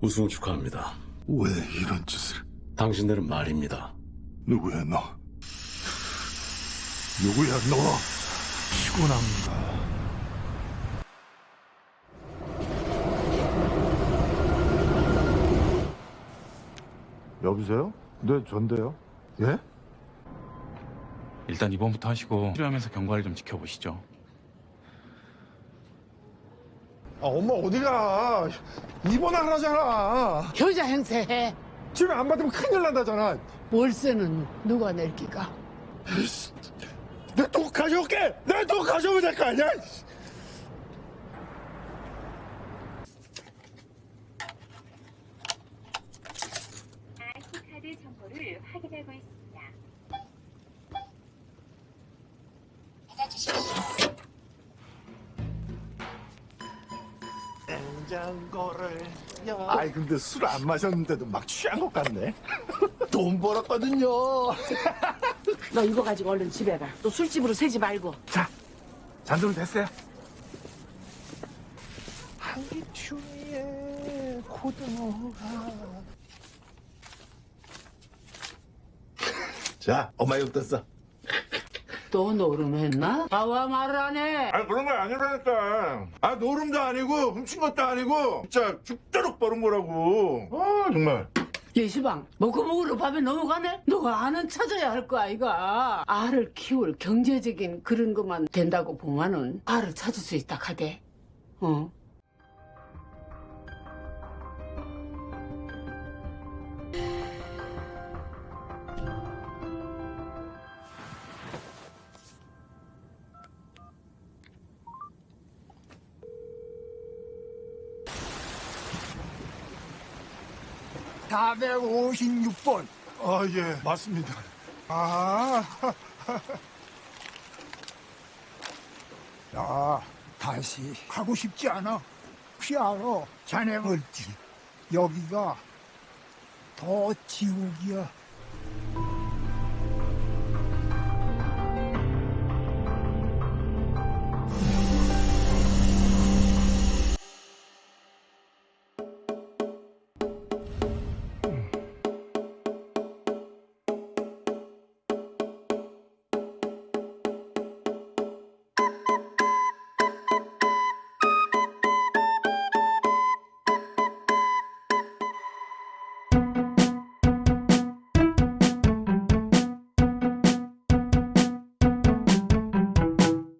우승 축하합니다. 왜 이런 짓을? 당신들은 말입니다. 누구야 너? 누구야 너? 피곤한가? 여보세요? 네, 전데요. 예? 일단 입원부터 하시고 치료하면서 경과를 좀 지켜보시죠. 아, 엄마 어디가? 입원하라잖아. 효자 행세해. 치료 안 받으면 큰일 난다잖아. 월세는 누가 낼 기가? 내돈 가져올게. 내 돈 가져오면 될 거 아니야? 아시카드 정보를 확인하고 있습니다. 냉장고를 아이 근데 술 안 마셨는데도 막 취한 것 같네. 돈 벌었거든요. 너 이거 가지고 얼른 집에 가. 또 술집으로 새지 말고. 자, 잔돈 됐어요. 한기춘이의 고등어가. 자, 엄마 욕 떴어. 또 노름했나? 아와 말을 안 해. 아 그런 거 아니라니까. 아 노름도 아니고 훔친 것도 아니고 진짜 죽도록 버는 거라고. 아 정말. 예시방, 먹고먹으로 밥에 넘어가네? 너가 아는 찾아야 할 거 아이가. 알을 키울 경제적인 그런 것만 된다고 보면은 알을 찾을 수 있다 카대. 어. 사백오십육 번 아, 예, 맞습니다. 아. 야, 다시 가고 싶지 않아. 피하러 자네 멀지. 여기가 더 지옥이야.